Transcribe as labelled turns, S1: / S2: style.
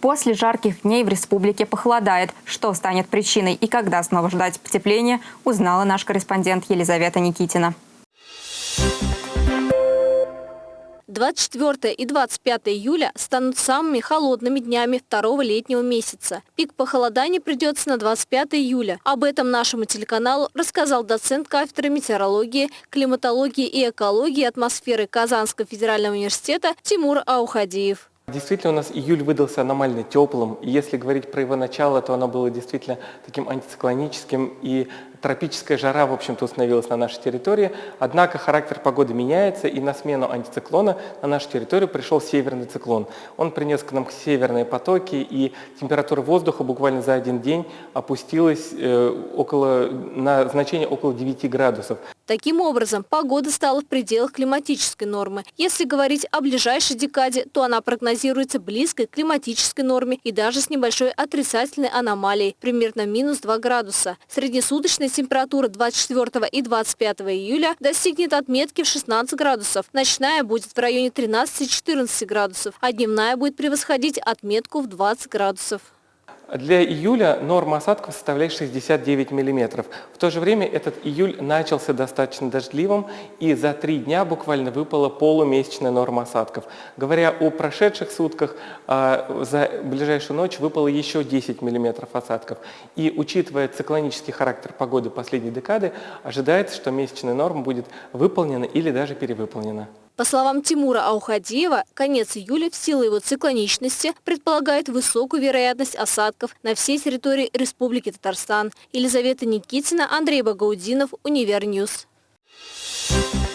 S1: После жарких дней в республике похолодает. Что станет причиной и когда снова ждать потепления, узнала наш корреспондент Елизавета Никитина.
S2: 24 и 25 июля станут самыми холодными днями второго летнего месяца. Пик похолодания придется на 25 июля. Об этом нашему телеканалу рассказал доцент кафедры метеорологии, климатологии и экологии атмосферы Казанского федерального университета Тимур Аухадиев.
S3: Действительно, у нас июль выдался аномально теплым. И если говорить про его начало, то оно было действительно таким антициклоническим. И тропическая жара, в общем-то, установилась на нашей территории. Однако характер погоды меняется, и на смену антициклона на нашу территорию пришел северный циклон. Он принес к нам северные потоки, и температура воздуха буквально за один день опустилась э, около, на значение около 9 градусов.
S2: Таким образом, погода стала в пределах климатической нормы. Если говорить о ближайшей декаде, то она прогнозируется близкой к климатической норме и даже с небольшой отрицательной аномалией, примерно минус 2 градуса. Среднесуточная температура 24 и 25 июля достигнет отметки в 16 градусов. Ночная будет в районе 13-14 градусов, а дневная будет превосходить отметку в 20 градусов.
S3: Для июля норма осадков составляет 69 мм. В то же время этот июль начался достаточно дождливым, и за три дня буквально выпала полумесячная норма осадков. Говоря о прошедших сутках, а, за ближайшую ночь выпало еще 10 мм осадков. И учитывая циклонический характер погоды последней декады, ожидается, что месячная норма будет выполнена или даже перевыполнена.
S2: По словам Тимура Аухадиева, конец июля в силу его циклоничности предполагает высокую вероятность осадков на всей территории Республики Татарстан. Елизавета Никитина, Андрей Багаудинов, Univer News. Thank you.